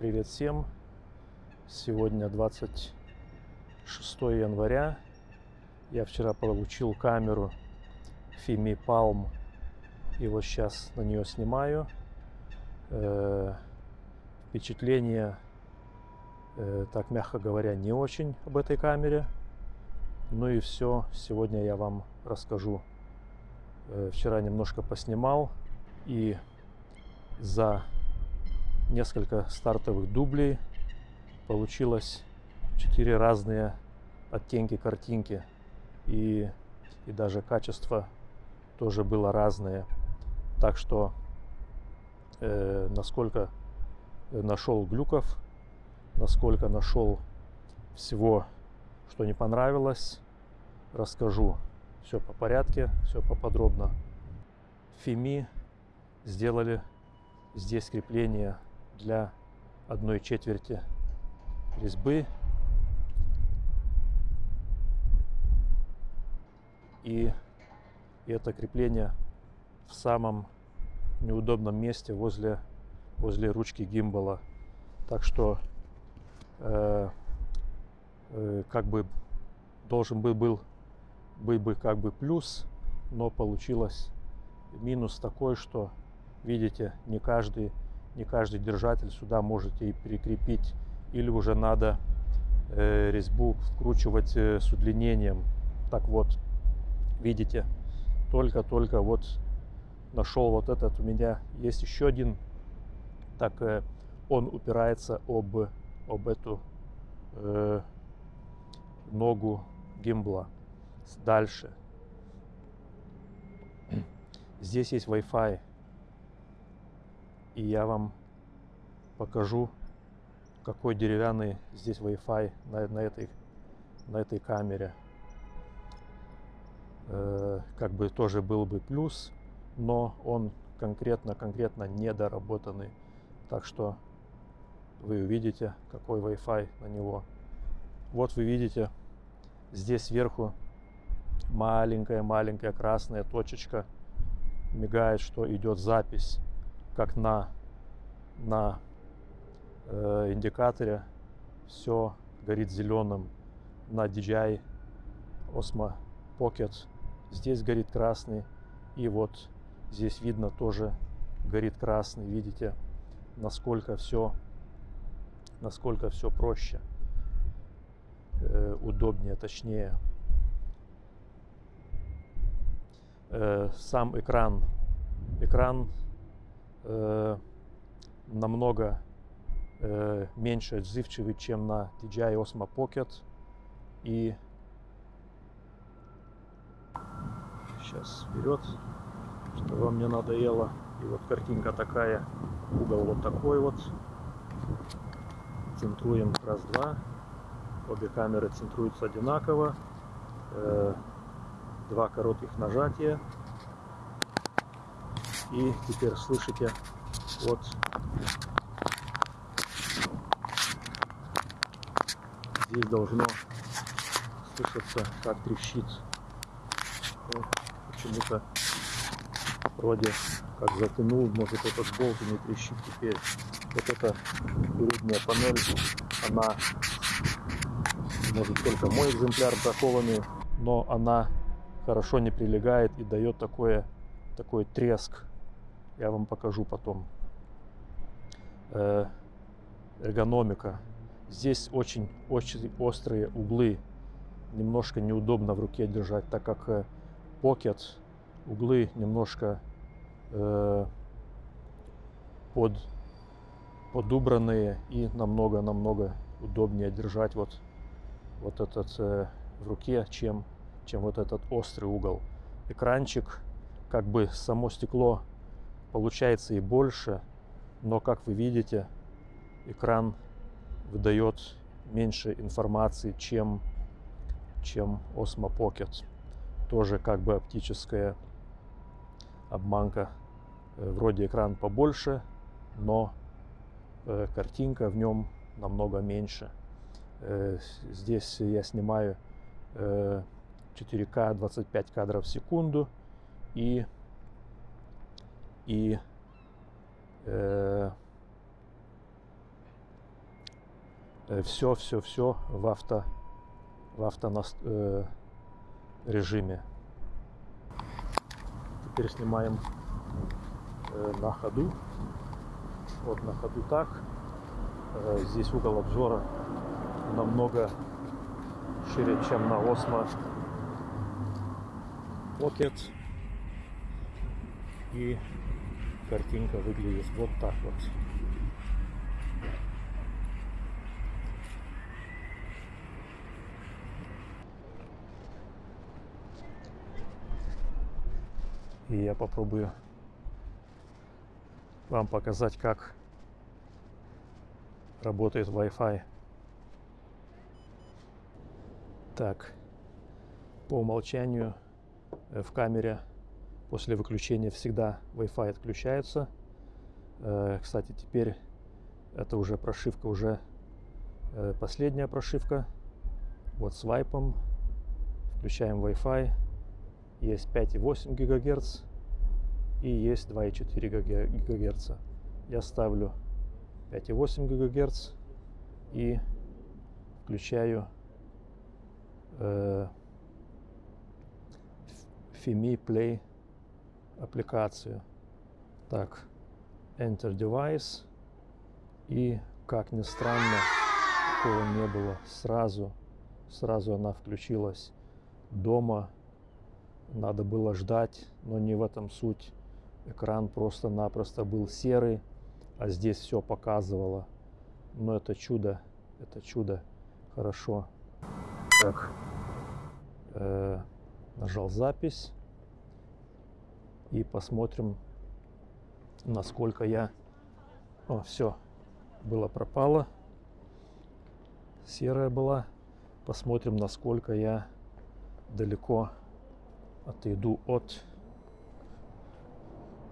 Привет всем! Сегодня 26 января. Я вчера получил камеру Fimi Palm и вот сейчас на нее снимаю. Э, впечатление, э, так мягко говоря, не очень об этой камере. Ну и все, сегодня я вам расскажу. Э, вчера немножко поснимал и за несколько стартовых дублей. Получилось четыре разные оттенки картинки. И, и даже качество тоже было разное. Так что э, насколько нашел глюков насколько нашел всего что не понравилось расскажу. Все по порядке все поподробно. Фими сделали здесь крепление для одной четверти резьбы. И это крепление в самом неудобном месте возле, возле ручки гимбала. Так что э, э, как бы должен был, был быть бы как бы плюс, но получилось минус такой, что видите, не каждый не каждый держатель сюда можете и прикрепить или уже надо э, резьбу вкручивать э, с удлинением. Так вот видите только-только вот нашел вот этот у меня. Есть еще один так э, он упирается об об эту э, ногу гимбла. Дальше. Здесь есть Wi-Fi и я вам покажу какой деревянный здесь Wi-Fi на, на, этой, на этой камере. Э, как бы тоже был бы плюс, но он конкретно-конкретно недоработанный. Так что вы увидите, какой Wi-Fi на него. Вот вы видите, здесь сверху маленькая-маленькая красная точечка мигает, что идет запись как на, на э, индикаторе все горит зеленым. На DJI Osmo Pocket здесь горит красный. И вот здесь видно тоже горит красный. Видите, насколько все, насколько все проще, э, удобнее, точнее. Э, сам экран, экран э, намного э, меньше отзывчивый, чем на DJI Osmo Pocket. И сейчас вперед, что вам не надоело. И вот картинка такая, угол вот такой вот. Центруем раз-два. Обе камеры центруются одинаково. Э, два коротких нажатия и теперь слышите, вот здесь должно слышаться, как трещит. Ну, Почему-то вроде как затянул, может этот болт не трещит теперь. Вот эта передняя панель, она может только мой экземпляр бракованный, но она хорошо не прилегает и дает такое, такой треск я вам покажу потом. Э, эргономика. Здесь очень, очень острые углы. Немножко неудобно в руке держать, так как э, Pocket углы немножко э, под, подубранные и намного-намного удобнее держать вот, вот этот э, в руке, чем, чем вот этот острый угол. Экранчик, как бы само стекло получается и больше, но как вы видите, экран выдает меньше информации, чем, чем Osmo Pocket. Тоже как бы оптическая обманка. Э, вроде экран побольше, но э, картинка в нем намного меньше. Э, здесь я снимаю 4К 25 кадров в секунду и и э, все, все, все в авто в авто э, режиме. Теперь снимаем э, на ходу. Вот на ходу так. Э, здесь угол обзора намного шире, чем на Osmo Pocket. И картинка выглядит вот так вот. И я попробую вам показать, как работает Wi-Fi. Так, по умолчанию э, в камере после выключения всегда Wi-Fi отключается. Э, кстати, теперь это уже прошивка, уже э, последняя прошивка. Вот с вайпом включаем Wi-Fi есть 5,8 ГГц и есть 2,4 ГГц. Я ставлю 5,8 ГГц и включаю э, FIMI Play аппликацию. Так, Enter Device. И, как ни странно, такого не было. Сразу, сразу она включилась дома надо было ждать, но не в этом суть. Экран просто-напросто был серый, а здесь все показывало. Но это чудо, это чудо. Хорошо. Так, э, нажал запись и посмотрим, насколько я... О, все, было пропало. Серая была. Посмотрим, насколько я далеко отойду от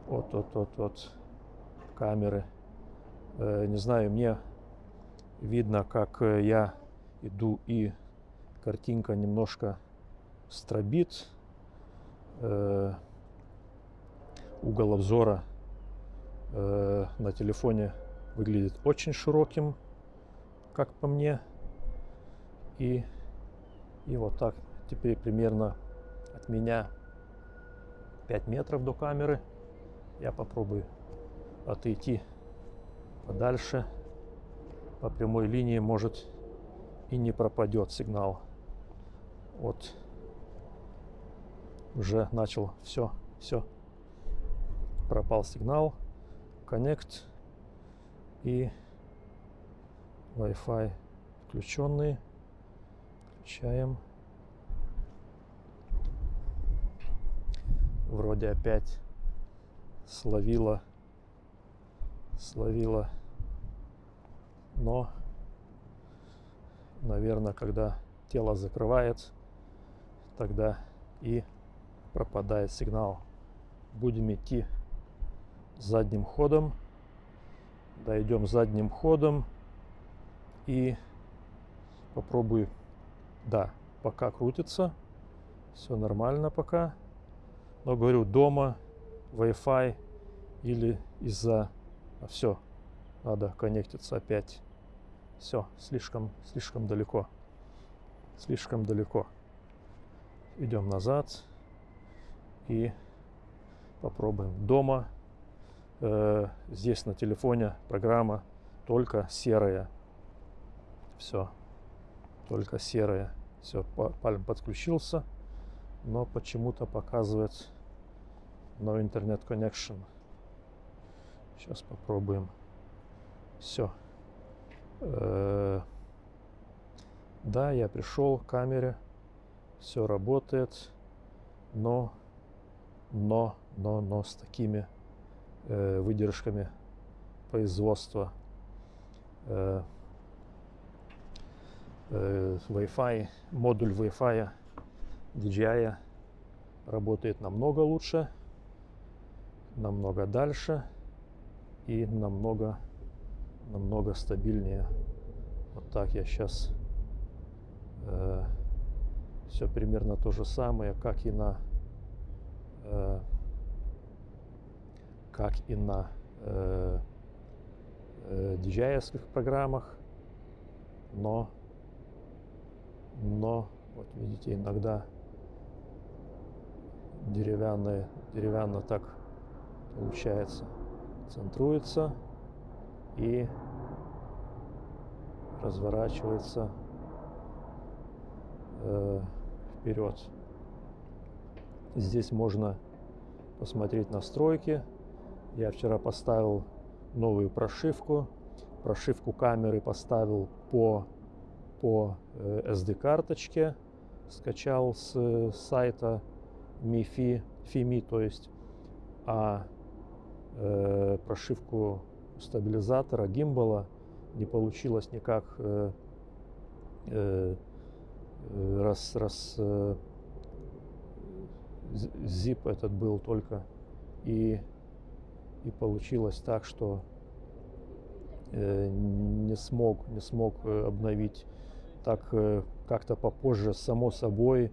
от от от от камеры э, не знаю мне видно как э, я иду и картинка немножко стробит э, угол обзора э, на телефоне выглядит очень широким как по мне и и вот так теперь примерно от меня 5 метров до камеры. Я попробую отойти подальше. По прямой линии может и не пропадет сигнал. Вот уже начал все, все. Пропал сигнал. Connect и Wi-Fi включенные. Включаем. вроде опять словила словила но наверное когда тело закрывает тогда и пропадает сигнал будем идти задним ходом дойдем задним ходом и попробую да пока крутится все нормально пока но говорю, дома, Wi-Fi или из-за... А все, надо коннектиться опять. Все, слишком, слишком далеко. Слишком далеко. Идем назад и попробуем. Дома э, здесь на телефоне программа только серая. Все, только серая. Все, пальм подключился, но почему-то показывает no internet connection. Сейчас попробуем. Все. Э -э да, я пришел к камере. Все работает. Но, но, но, но с такими э, выдержками производства э, э, Wi-Fi, модуль Wi-Fi DJI работает намного лучше намного дальше и намного намного стабильнее. Вот так я сейчас э, все примерно то же самое как и на э, как и на э, э, DJI программах но, но, вот видите, иногда деревянные, деревянно так получается, центруется и разворачивается э, вперед. Здесь можно посмотреть настройки. Я вчера поставил новую прошивку. Прошивку камеры поставил по, по э, SD-карточке. Скачал с э, сайта MiFi, FiMi, то есть. А э, прошивку стабилизатора, гимбала не получилось никак э, э, раз, раз э, zip этот был только и и получилось так, что э, не смог не смог э, обновить так э, как-то попозже само собой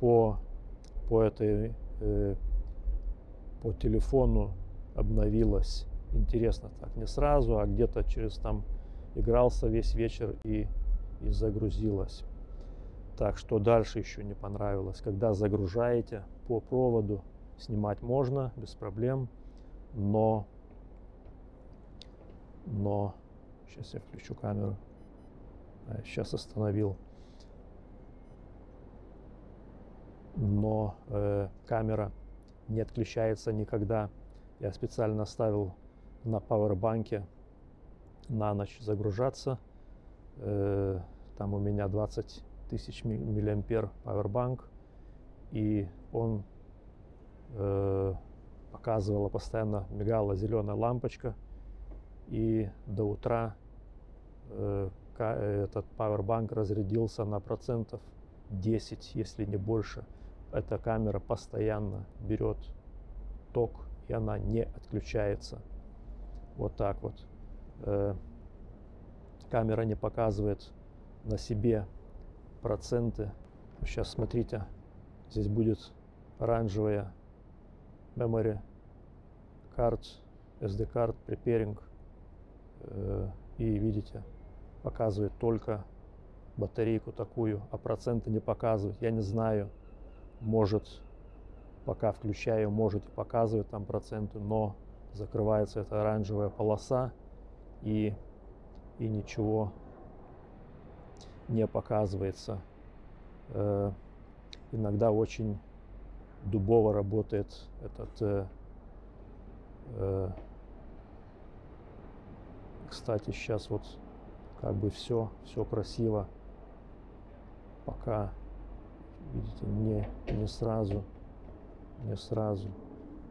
по по этой по телефону обновилось. Интересно так не сразу а где-то через там игрался весь вечер и и загрузилось. Так что дальше еще не понравилось. Когда загружаете по проводу снимать можно без проблем но но сейчас я включу камеру. А, сейчас остановил. Но э, камера не отключается никогда. Я специально ставил на пауэрбанке на ночь загружаться. Э, там у меня 20 тысяч миллиампер пауэрбанк. И он э, показывала постоянно мигала зеленая лампочка. И до утра э, этот пауэрбанк разрядился на процентов 10 если не больше. Эта камера постоянно берет ток и она не отключается. Вот так вот. Э, камера не показывает на себе проценты. Сейчас смотрите здесь будет оранжевая memory card, SD card, preparing. Э, и видите, показывает только батарейку такую, а проценты не показывает. Я не знаю, может, пока включаю, может и показывает там проценты, но закрывается эта оранжевая полоса и, и ничего не показывается. Э, иногда очень дубово работает этот э, э, кстати сейчас вот как бы все все красиво. Пока видите не не сразу не сразу.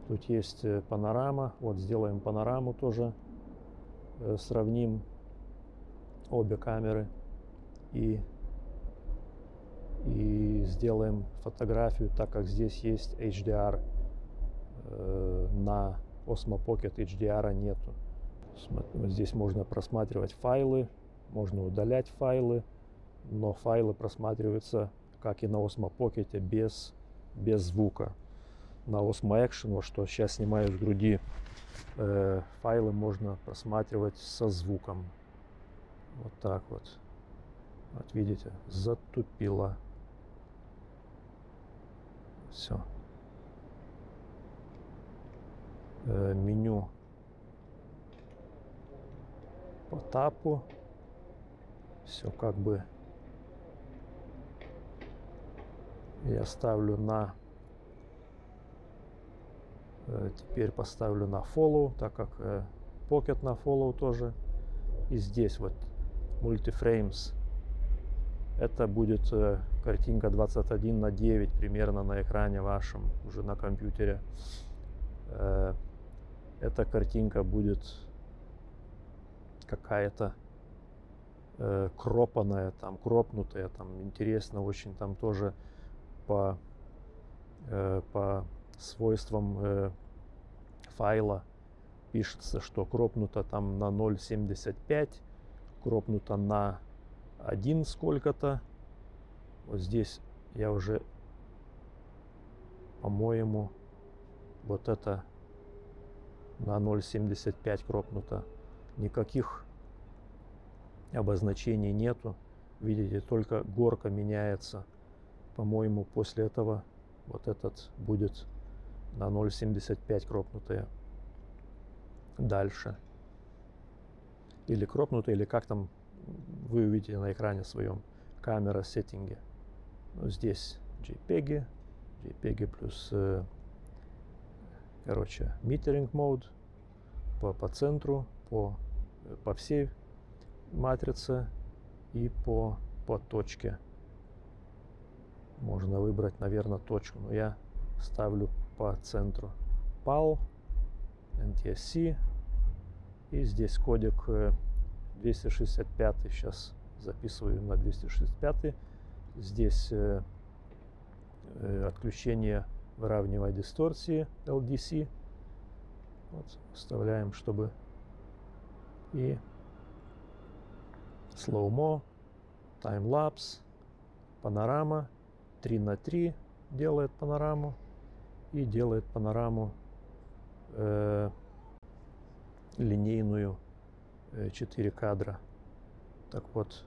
Тут есть э, панорама. Вот сделаем панораму тоже э, сравним обе камеры. И и сделаем фотографию, так как здесь есть HDR. Э, на Osmo Pocket HDR нету. Здесь можно просматривать файлы, можно удалять файлы, но файлы просматриваются, как и на Osmo Pocket, без, без звука. На Osmo Action, вот что сейчас снимаю с груди, э, файлы можно просматривать со звуком. Вот так вот. Вот видите, затупило. Все. Э, меню по тапу. Все как бы я ставлю на э, теперь поставлю на follow так как э, pocket на follow тоже и здесь вот multiframes это будет э, картинка 21 на 9 примерно на экране вашем, уже на компьютере. Э, эта картинка будет какая-то э, кропанная, там, кропнутая, там, интересно очень, там тоже по, по свойствам файла пишется, что кропнуто там на 0.75, кропнуто на один сколько-то. Вот здесь я уже, по-моему, вот это на 0.75 кропнуто. Никаких обозначений нету. Видите, только горка меняется. По-моему, после этого вот этот будет на 0.75 кропнутые. Дальше. Или кропнутые, или как там вы увидите на экране своем камера сеттинге. Ну, здесь JPEG, JPEG плюс, э, короче, метеринг мод по, по центру, по, по всей матрице и по, по точке. Можно выбрать, наверное, точку, но я ставлю по центру. PAL, NTSC и здесь кодек 265 э, сейчас записываю на 265 здесь э, э, отключение выравнивая дисторсии LDC вот, вставляем чтобы и slow-mo таймлапс панорама. 3 на 3 делает панораму и делает панораму э, линейную 4 э, кадра. Так вот,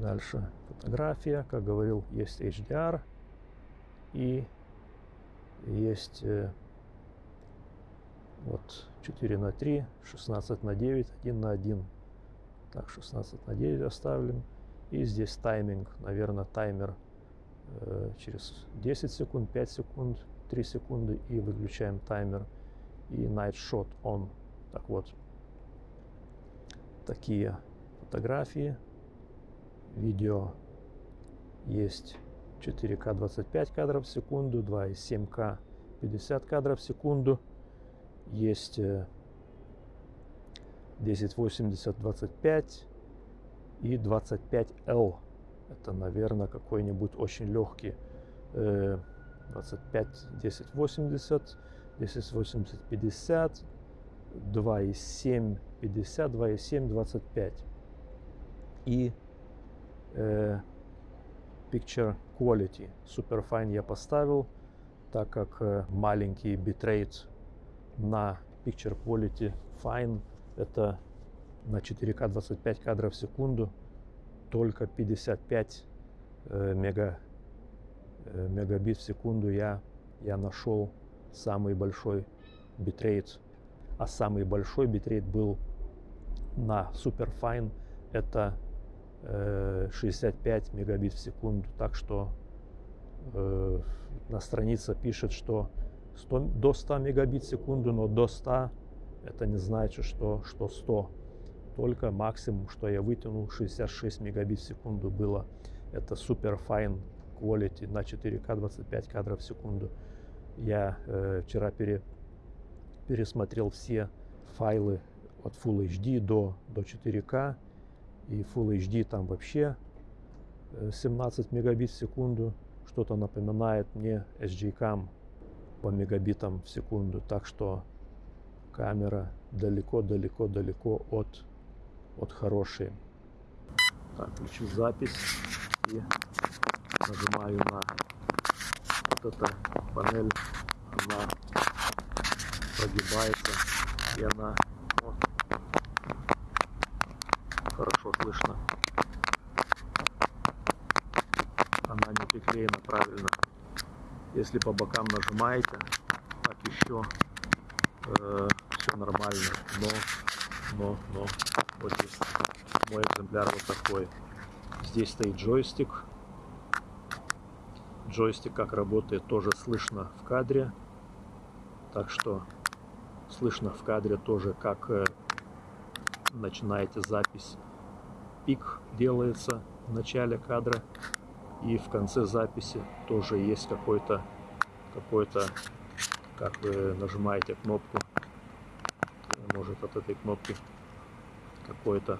дальше фотография, как говорил, есть HDR и есть э, вот 4 на 3, 16 на 9, 1 на 1. Так, 16 на 9 оставим. И здесь тайминг, наверное, таймер э, через 10 секунд, 5 секунд, 3 секунды и выключаем таймер и Night Shot On. Так вот, такие фотографии, видео есть 4К 25 кадров в секунду, 2,7К 50 кадров в секунду, есть 1080 э, 25 и 25L. Это, наверное, какой-нибудь очень легкий 25 1080 1080 50, 2,7 50, 2,7 25. И э, Picture Quality Superfine я поставил, так как э, маленький битрейт на Picture Quality Fine это на 4К 25 кадров в секунду только 55 э, мега, э, мегабит в секунду я, я нашел самый большой битрейт. А самый большой битрейт был на Superfine. Это э, 65 мегабит в секунду. Так что э, на странице пишет, что 100, до 100 мегабит в секунду, но до 100 это не значит, что, что 100. Только максимум, что я вытянул, 66 мегабит в секунду было. Это Superfine Quality на 4К 25 кадров в секунду. Я э, вчера пере, пересмотрел все файлы от Full HD до, до 4К. И Full HD там вообще 17 э, мегабит в секунду. Что-то напоминает мне SG-Cam по мегабитам в секунду. Так что камера далеко-далеко-далеко от, от хорошей. Так, включу запись и нажимаю на вот эта панель, она прогибается и она вот, хорошо слышно. Она не приклеена правильно. Если по бокам нажимаете, так еще э, все нормально. Но, но, но, вот здесь мой экземпляр вот такой. Здесь стоит джойстик Джойстик как работает тоже слышно в кадре. Так что слышно в кадре тоже, как э, начинаете запись. Пик делается в начале кадра и в конце записи тоже есть какой-то какой-то как вы нажимаете кнопку может от этой кнопки какой-то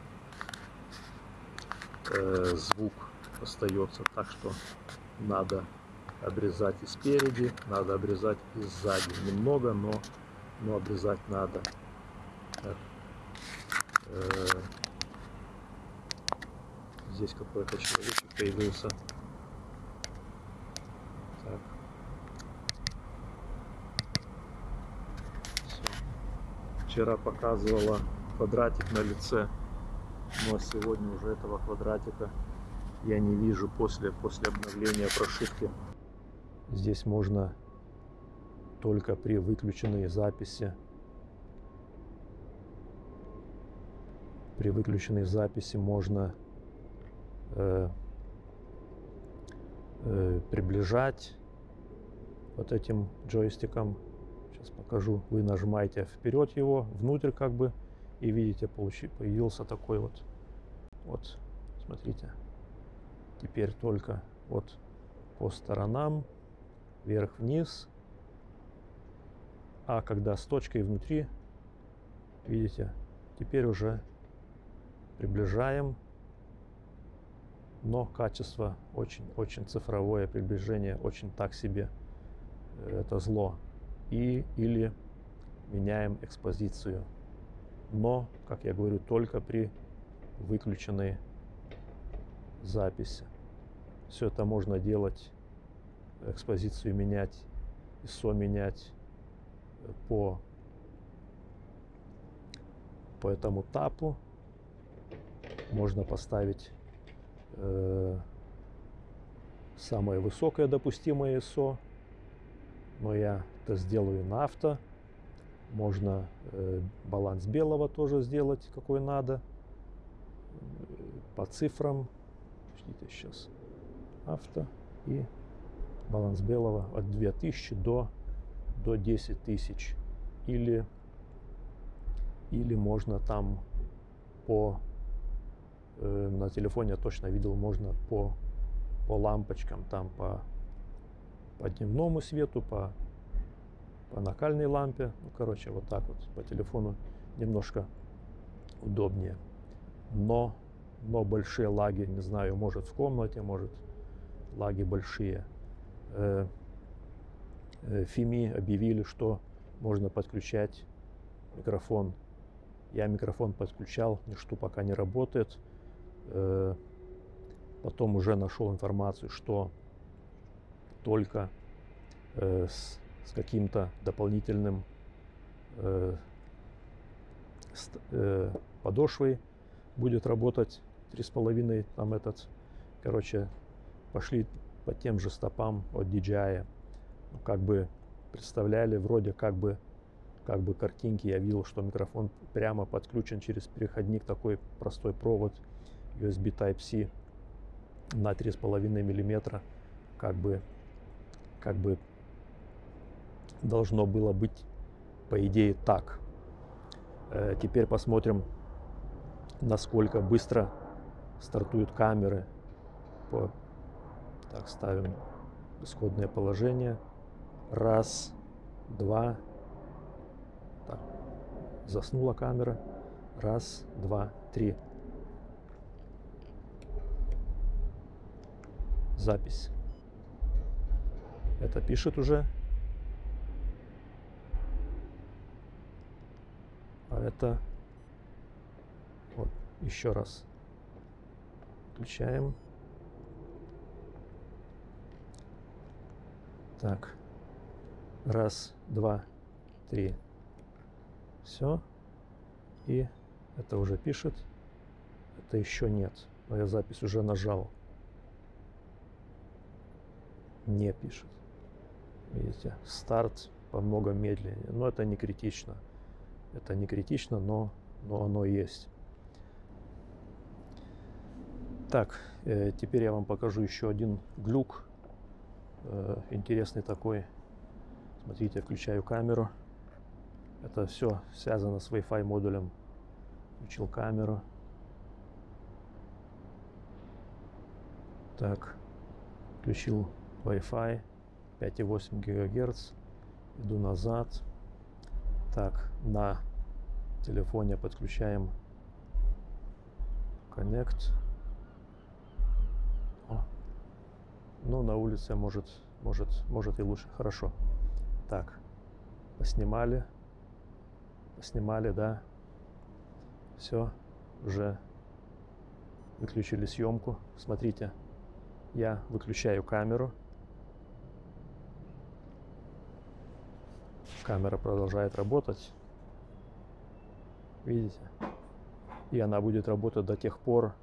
э, звук остается так что надо обрезать и спереди, надо обрезать и сзади. Немного, но, но обрезать надо. Так. Э здесь какой-то человечек появился. Так. Вчера показывала квадратик на лице Но сегодня уже этого квадратика я не вижу после, после обновления прошивки. Здесь можно только при выключенной записи при выключенной записи можно э, э, приближать вот этим джойстиком. Сейчас покажу. Вы нажимаете вперед его, внутрь как бы, и видите, получи, появился такой вот, вот, смотрите. Теперь только вот по сторонам, вверх-вниз. А когда с точкой внутри, видите, теперь уже приближаем, но качество очень-очень цифровое, приближение очень так себе, э, это зло. И или меняем экспозицию. Но, как я говорю, только при выключенной записи. Все это можно делать, экспозицию менять, ISO менять по, по этому тапу. Можно поставить э, самое высокое допустимое ISO, но я это сделаю на авто. Можно э, баланс белого тоже сделать, какой надо, по цифрам. Ждите сейчас. Авто и баланс белого от 2000 до, до 10 тысяч. Или, или можно там по Э, на телефоне я точно видел, можно по, по лампочкам, там по, по дневному свету, по, по накальной лампе. Ну, короче, вот так вот по телефону немножко удобнее. Но, но большие лаги, не знаю, может в комнате, может лаги большие. Э, Фими объявили, что можно подключать микрофон. Я микрофон подключал, ничто пока не работает. Э, потом уже нашел информацию, что только э, с, каким-то дополнительным э, подошвой будет работать три с половиной там этот короче пошли по тем же стопам от DJI как бы представляли вроде как бы как бы картинки. Я видел что микрофон прямо подключен через переходник такой простой провод USB Type-C на 3,5 миллиметра. Как бы как бы должно было быть по идее так. Э, теперь посмотрим насколько быстро стартуют камеры. По так ставим исходное положение раз два так, заснула камера раз два три запись. Это пишет уже. А это вот еще раз включаем. Так, раз, два, три, все. И это уже пишет. Это еще нет. Но я запись уже нажал не пишет. Видите, старт по много медленнее. Но это не критично. Это не критично, но, но оно есть. Так, э, теперь я вам покажу еще один глюк. Э, интересный такой. Смотрите, включаю камеру. Это все связано с Wi-Fi модулем. Включил камеру. Так, включил Wi-Fi 5,8 ГГц. Иду назад. Так, на телефоне подключаем Connect. О. Ну, на улице может, может, может и лучше. Хорошо. Так, поснимали. Поснимали, да. Все, уже выключили съемку. Смотрите, я выключаю камеру. Камера продолжает работать. Видите? И она будет работать до тех пор,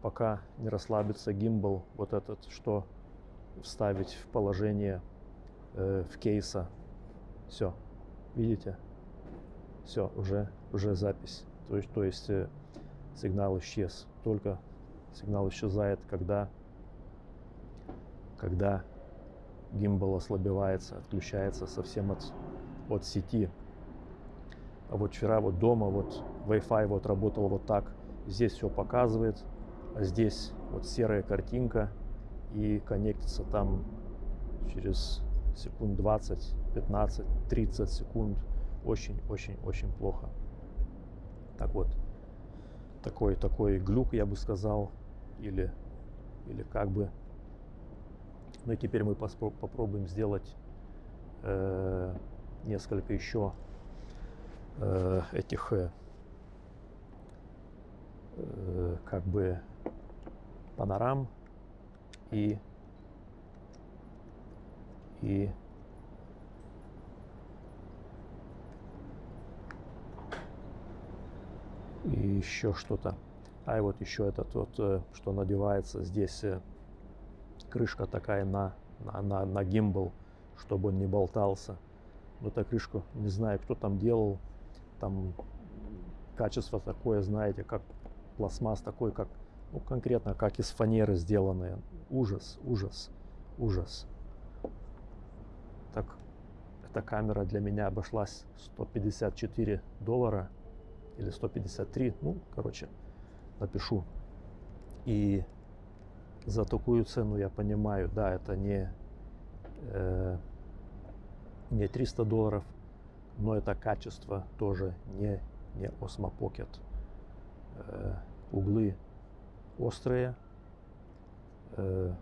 пока не расслабится гимбал, вот этот, что вставить в положение э, в кейса. Все, видите? Все, уже, уже запись. То есть, то есть э, сигнал исчез. Только сигнал исчезает, когда, когда гимбал ослабевается, отключается совсем от, от сети. А вот вчера вот дома вот Wi-Fi вот работал вот так. Здесь все показывает, а здесь вот серая картинка и коннектится там через секунд 20, 15, 30 секунд. Очень-очень-очень плохо. Так вот, такой, такой глюк, я бы сказал, или, или как бы. Ну и теперь мы попробуем сделать э, несколько еще э, этих э, э, как бы панорам и и и еще что-то. А и вот еще этот вот, э, что надевается здесь э, крышка такая на, на, на, на гимбал, чтобы он не болтался. Но эта крышку, не знаю, кто там делал, там качество такое, знаете, как пластмасс такой, как, ну, конкретно, как из фанеры сделанные. Ужас, ужас, ужас. Эта камера для меня обошлась 154 доллара или 153, ну, короче, напишу. И за такую цену я понимаю, да, это не, э, не 300 долларов, но это качество тоже не, не Osmo Pocket. Э, углы острые, э,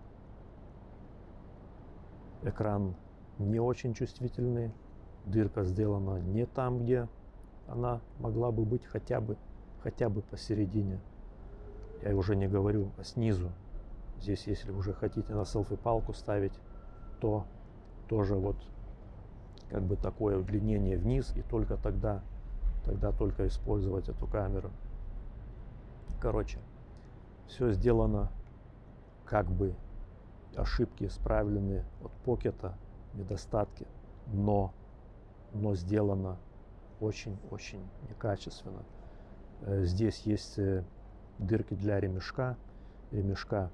экран не очень чувствительный, дырка сделана не там, где она могла бы быть хотя бы, хотя бы посередине. Я уже не говорю а снизу. Здесь, если уже хотите на селфи-палку ставить, то тоже вот как бы такое удлинение вниз и только тогда, тогда только использовать эту камеру. Короче, все сделано как бы ошибки исправлены от покета, недостатки, но, но сделано очень-очень некачественно. Э, здесь есть э, дырки для ремешка. Ремешка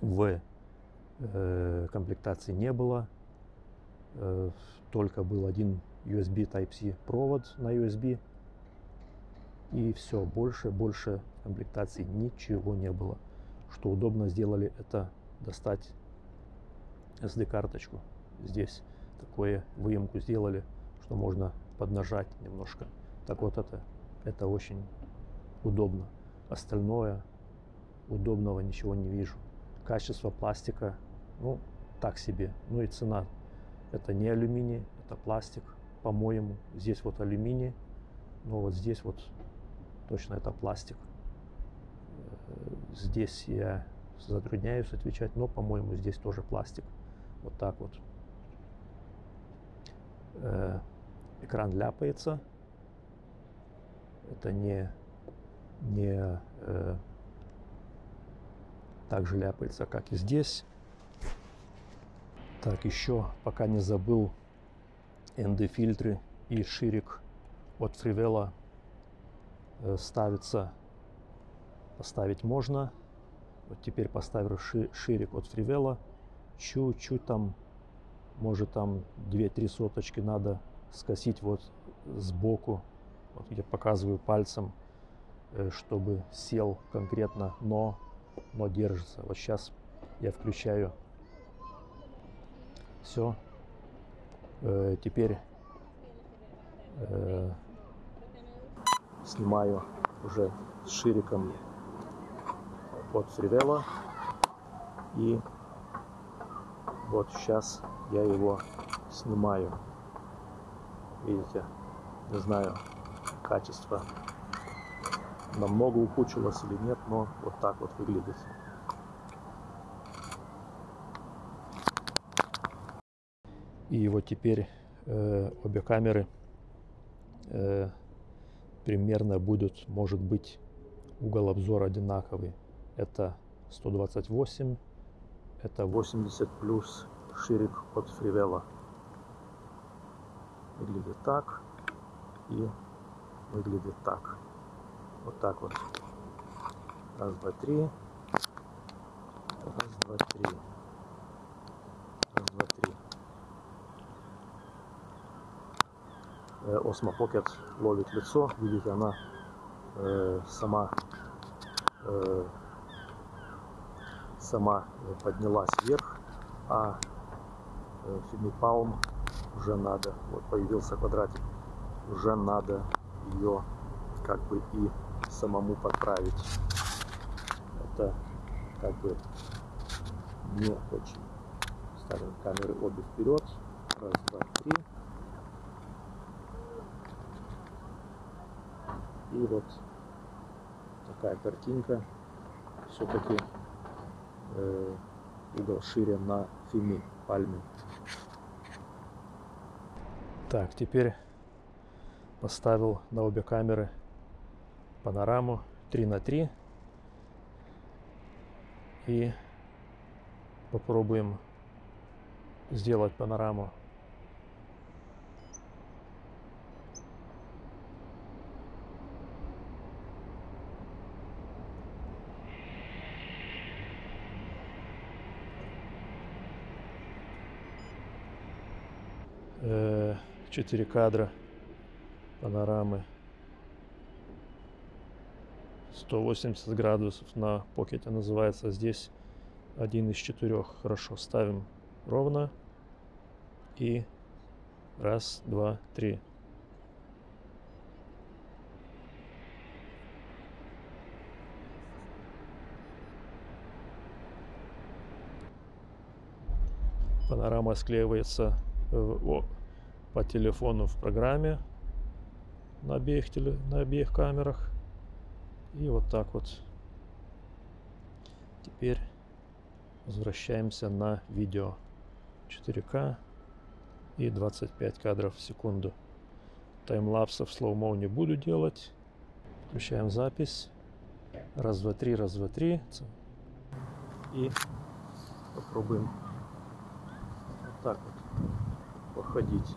в э, комплектации не было. Только был один USB Type-C провод на USB. И все, больше, больше комплектации ничего не было. Что удобно сделали, это достать SD-карточку. Здесь такое выемку сделали, что можно поднажать немножко. Так вот это, это очень удобно. Остальное удобного ничего не вижу. Качество пластика, ну, так себе. Ну и цена. Это не алюминий, это пластик, по-моему. Здесь вот алюминий, но вот здесь вот точно это пластик. Э, здесь я затрудняюсь отвечать, но, по-моему, здесь тоже пластик. Вот так вот. Э, экран ляпается. Это не, не э, так же ляпается, как и здесь. Так, еще, пока не забыл, ND-фильтры и ширик от Фривела э, ставится, поставить можно. Вот теперь поставлю ши, ширик от Фривела. Чуть-чуть там, может там 2-3 соточки надо скосить вот сбоку, вот я показываю пальцем, э, чтобы сел конкретно, но, но держится. Вот сейчас я включаю. Все. Э, теперь э, снимаю уже с шириком от фривела. И вот сейчас я его снимаю. Видите, не знаю, качество намного ухудшилось или нет, но вот так вот выглядит. И вот теперь э, обе камеры э, примерно будет, может быть, угол обзора одинаковый. Это 128, это 80 плюс ширик от фривела. Выглядит так и выглядит так. Вот так вот. Раз, два, три. Раз, два, три. Раз, два, три. Osmo Pocket ловит лицо. Видите, она э, сама э, сама поднялась вверх, а э, Фимипалм уже надо, вот появился квадратик, уже надо ее как бы и самому подправить. Это как бы не очень. Ставим камеры обе вперед. Раз, два, три. И вот такая картинка. Все-таки э, угол шире на фими пальме. Так, теперь поставил на обе камеры панораму 3 на 3 и попробуем сделать панораму четыре кадра панорамы. 180 градусов на покете называется. Здесь один из четырех. Хорошо ставим ровно. И раз два три. Панорама склеивается в, по телефону в программе на обеих, теле, на обеих камерах. И вот так вот. Теперь возвращаемся на видео 4К и 25 кадров в секунду. Таймлапсов слоумо не буду делать. Включаем запись. Раз, два, три, раз, два, три. И попробуем вот так вот походить.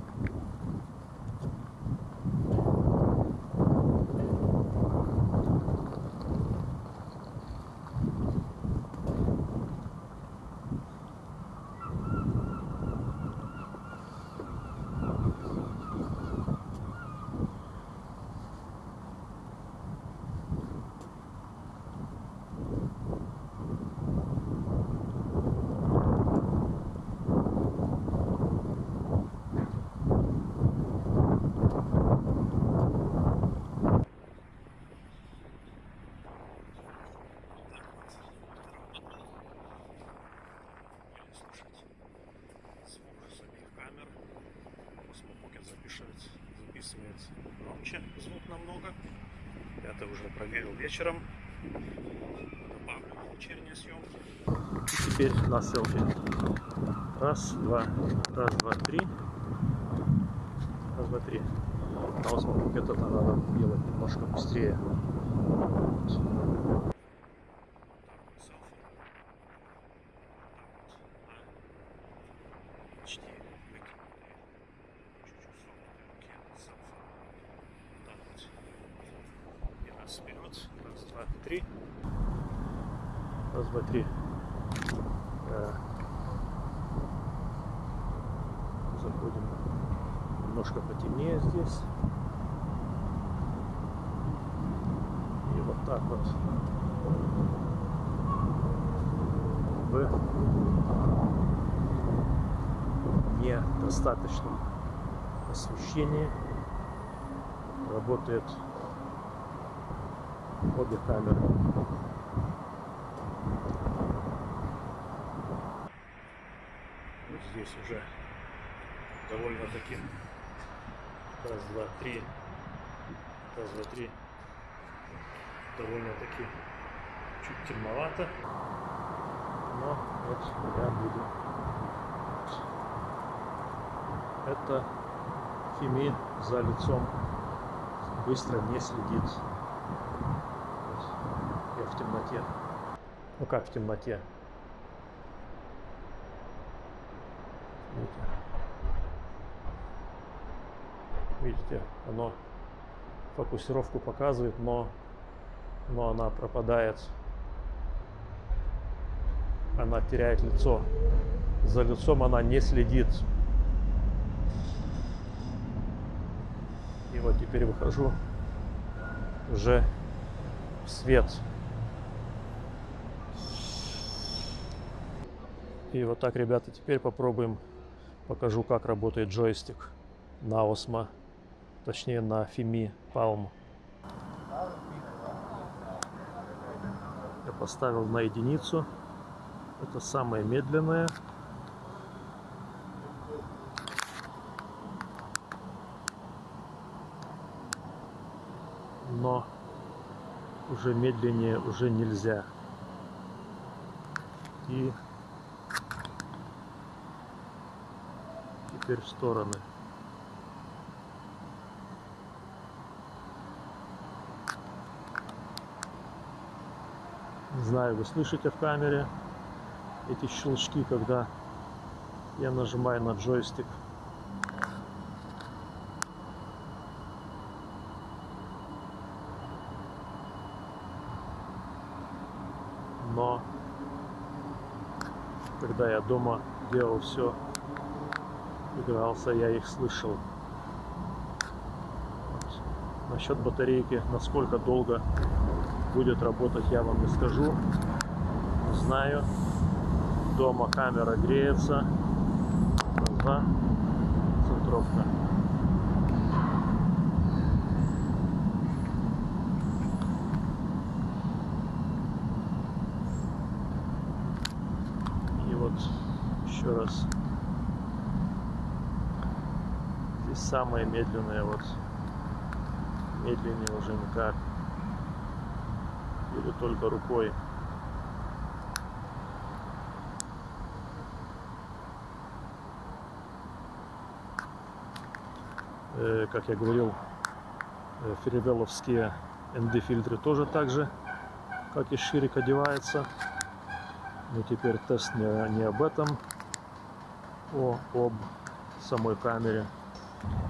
громче звук намного. Это уже проверил вечером. Добавлю вечерние съемки. Теперь на селфи. Раз, два, раз, два, три. Раз, два, три. На восьмом это надо делать немножко быстрее. Вот. три. Раз, два, три. Э, заходим немножко потемнее здесь. И вот так вот в недостаточном освещении работает обе камеры. Вот здесь уже довольно-таки раз, два, три, раз, два, три, довольно-таки чуть темновато, но вот я буду. Это Фими за лицом быстро не следит. Я в темноте. Ну как в темноте? Видите? Оно фокусировку показывает, но, но она пропадает. Она теряет лицо. За лицом она не следит. И вот теперь выхожу уже в свет. И вот так, ребята, теперь попробуем, покажу, как работает джойстик на Осмо, точнее на Фими Palm. Я поставил на единицу. Это самое медленное. Но уже медленнее уже нельзя. И теперь в стороны. Не знаю, вы слышите в камере эти щелчки, когда я нажимаю на джойстик. Но когда я дома делал все, игрался, я их слышал. Вот. Насчет батарейки, насколько долго будет работать, я вам не скажу. Знаю. Дома камера греется. Ага. Центровка. И вот еще раз. Здесь самое медленное вот. Медленнее уже никак или только рукой. Э, как я говорил, э, феревеловские ND фильтры тоже так же, как и ширик одевается. Но теперь тест не, не об этом, о, об самой камере.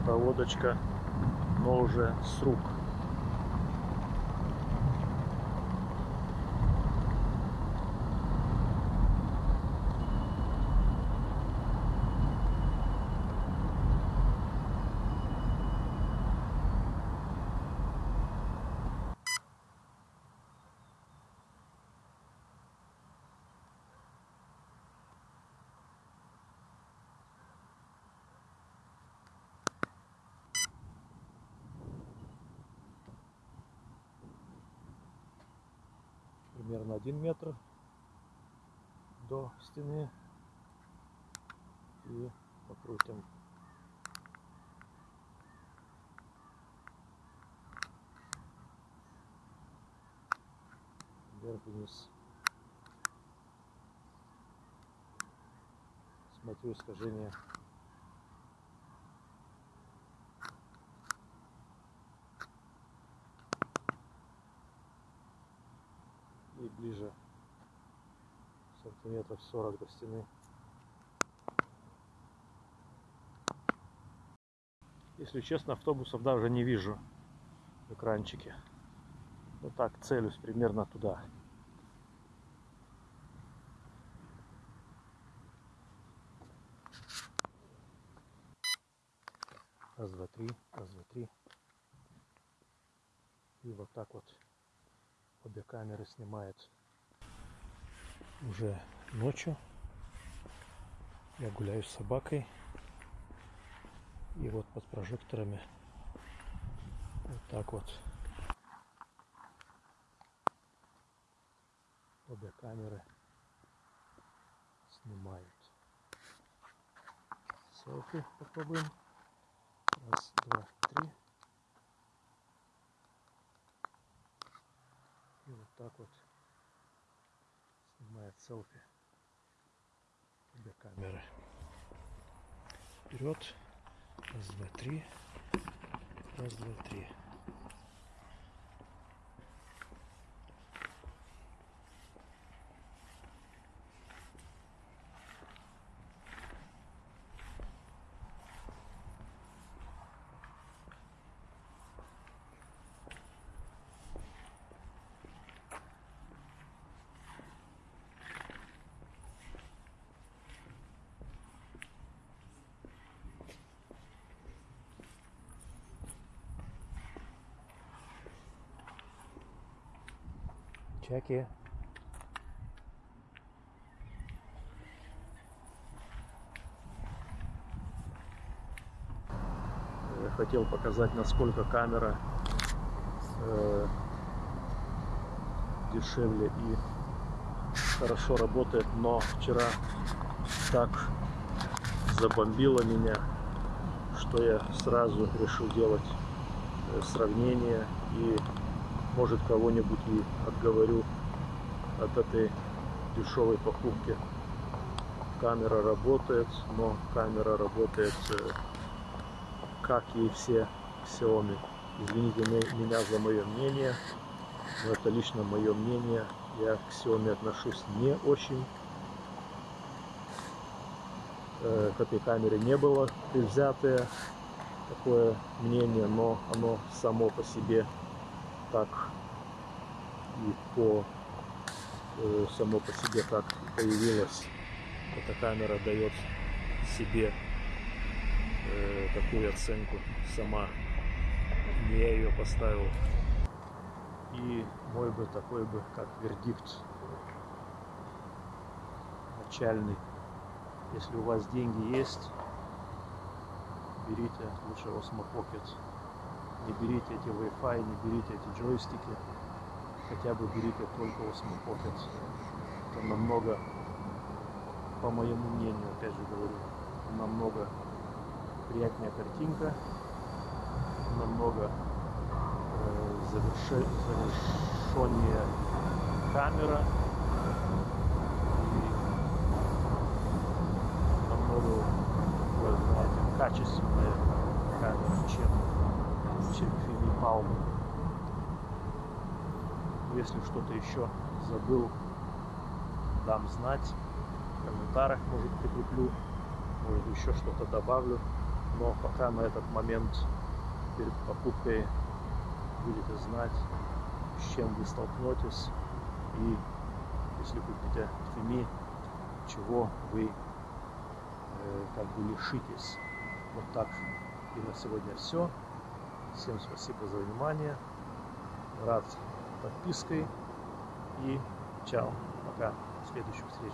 Проводочка, но уже с рук. Примерно один метр до стены. И покрутим. Вверх-вниз. Смотрю искажение ближе сантиметров 40 до стены. Если честно, автобусов даже не вижу в экранчике. Вот так целюсь примерно туда. Раз, два, три, раз, два, три. И вот так вот обе камеры снимают уже ночью. Я гуляю с собакой. И вот под прожекторами вот так вот обе камеры снимают. Селфи попробуем. Раз, два, три. И вот так вот снимает селфи обе камеры. Вперед. Раз, два, три. Раз, два, три. Чеки. Я хотел показать, насколько камера э, дешевле и хорошо работает, но вчера так забомбило меня, что я сразу решил делать э, сравнение и может кого-нибудь и отговорю от этой дешевой покупки. Камера работает, но камера работает э, как и все Xiaomi. Извините меня за мое мнение, но это лично мое мнение. Я к Xiaomi отношусь не очень. Э, к этой камере не было предвзятое такое мнение, но оно само по себе так и по э, само по себе так появилось. Эта камера дает себе э, такую оценку сама. Не я ее поставил. И мой бы такой бы, как вердикт начальный. Если у вас деньги есть, берите лучше Osmo Pocket. Не берите эти Wi-Fi, не берите эти джойстики. Хотя бы берите только Osmo Pocket. Это намного, по моему мнению, опять же говорю, намного приятнее картинка, намного э, заверше, завершеннее камера и намного такое, знаете, качественная камера, чем, чем Фили Palm. Если что-то еще забыл, дам знать. В комментариях, может, прикреплю, может, еще что-то добавлю но пока на этот момент перед покупкой будете знать, с чем вы столкнетесь и если купите Фими, чего вы э, как бы лишитесь. Вот так и на сегодня все. Всем спасибо за внимание. Рад подпиской и чао. Пока. До следующих встреч.